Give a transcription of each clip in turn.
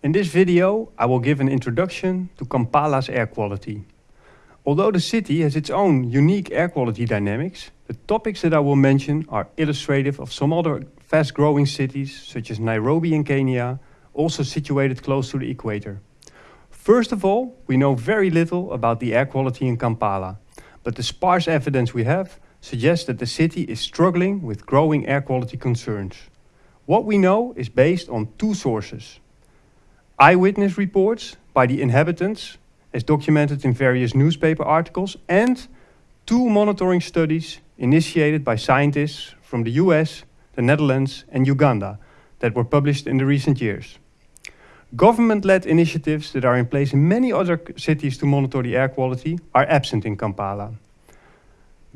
In this video, I will give an introduction to Kampala's air quality. Although the city has its own unique air quality dynamics, the topics that I will mention are illustrative of some other fast-growing cities, such as Nairobi in Kenya, also situated close to the equator. First of all, we know very little about the air quality in Kampala, but the sparse evidence we have suggests that the city is struggling with growing air quality concerns. What we know is based on two sources eyewitness reports by the inhabitants, as documented in various newspaper articles, and two monitoring studies initiated by scientists from the US, the Netherlands, and Uganda that were published in the recent years. Government-led initiatives that are in place in many other cities to monitor the air quality are absent in Kampala.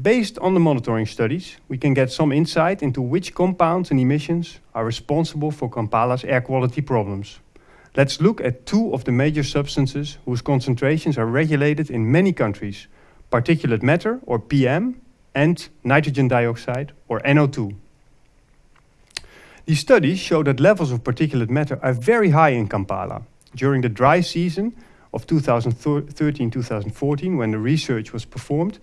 Based on the monitoring studies, we can get some insight into which compounds and emissions are responsible for Kampala's air quality problems. Let's look at two of the major substances whose concentrations are regulated in many countries, particulate matter, or PM, and nitrogen dioxide, or NO2. These studies show that levels of particulate matter are very high in Kampala. During the dry season of 2013-2014, when the research was performed,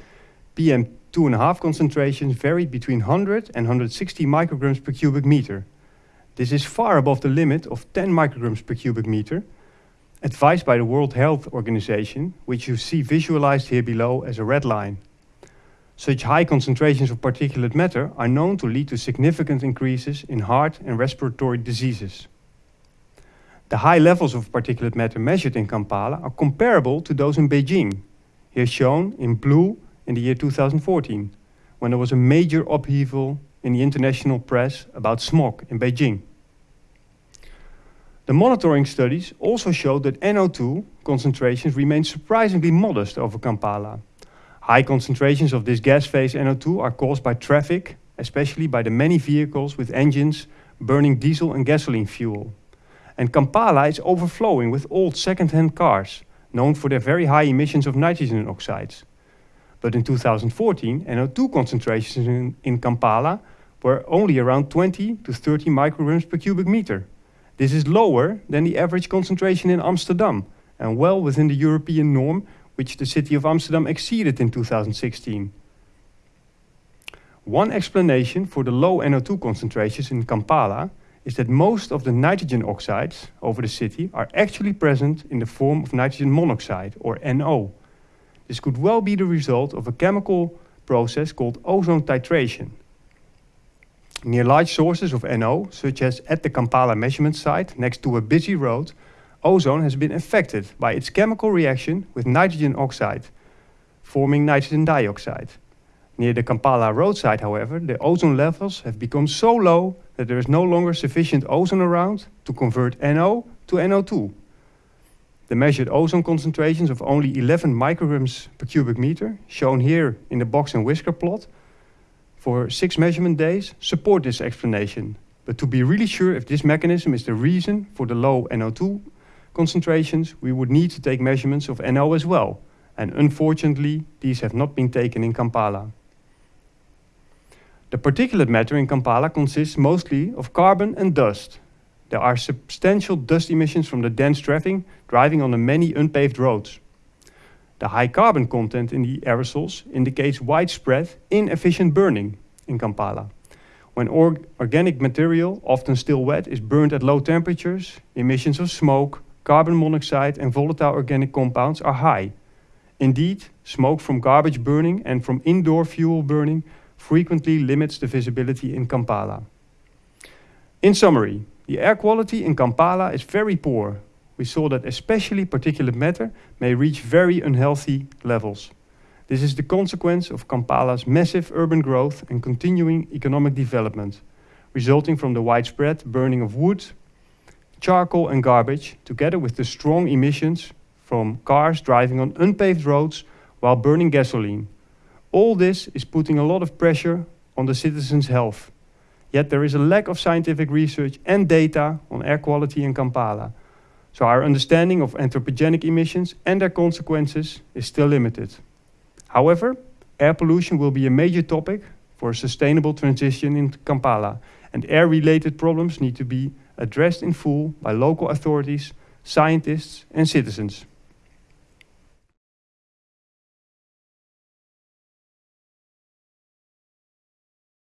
PM2.5 concentrations varied between 100 and 160 micrograms per cubic meter, this is far above the limit of 10 micrograms per cubic meter, advised by the World Health Organization, which you see visualized here below as a red line. Such high concentrations of particulate matter are known to lead to significant increases in heart and respiratory diseases. The high levels of particulate matter measured in Kampala are comparable to those in Beijing, here shown in blue in the year 2014, when there was a major upheaval in the international press about smog in Beijing. The monitoring studies also showed that NO2 concentrations remain surprisingly modest over Kampala. High concentrations of this gas phase NO2 are caused by traffic, especially by the many vehicles with engines burning diesel and gasoline fuel. And Kampala is overflowing with old second-hand cars, known for their very high emissions of nitrogen oxides. But in 2014, NO2 concentrations in, in Kampala were only around 20 to 30 micrograms per cubic meter. This is lower than the average concentration in Amsterdam and well within the European norm which the city of Amsterdam exceeded in 2016. One explanation for the low NO2 concentrations in Kampala is that most of the nitrogen oxides over the city are actually present in the form of nitrogen monoxide, or NO. This could well be the result of a chemical process called ozone titration. Near large sources of NO, such as at the Kampala measurement site next to a busy road, ozone has been affected by its chemical reaction with nitrogen oxide, forming nitrogen dioxide. Near the Kampala roadside, however, the ozone levels have become so low that there is no longer sufficient ozone around to convert NO to NO2. The measured ozone concentrations of only 11 micrograms per cubic meter, shown here in the box and whisker plot, for six measurement days support this explanation. But to be really sure if this mechanism is the reason for the low NO2 concentrations, we would need to take measurements of NO as well. And unfortunately, these have not been taken in Kampala. The particulate matter in Kampala consists mostly of carbon and dust. There are substantial dust emissions from the dense traffic driving on the many unpaved roads. The high carbon content in the aerosols indicates widespread, inefficient burning in Kampala. When or organic material, often still wet, is burned at low temperatures, emissions of smoke, carbon monoxide and volatile organic compounds are high. Indeed, smoke from garbage burning and from indoor fuel burning frequently limits the visibility in Kampala. In summary, the air quality in Kampala is very poor, we saw that especially particulate matter may reach very unhealthy levels. This is the consequence of Kampala's massive urban growth and continuing economic development, resulting from the widespread burning of wood, charcoal and garbage, together with the strong emissions from cars driving on unpaved roads while burning gasoline. All this is putting a lot of pressure on the citizens' health. Yet there is a lack of scientific research and data on air quality in Kampala, So our understanding of anthropogenic emissions and their consequences is still limited. However, air pollution will be a major topic for a sustainable transition in Kampala, and air-related problems need to be addressed in full by local authorities, scientists and citizens.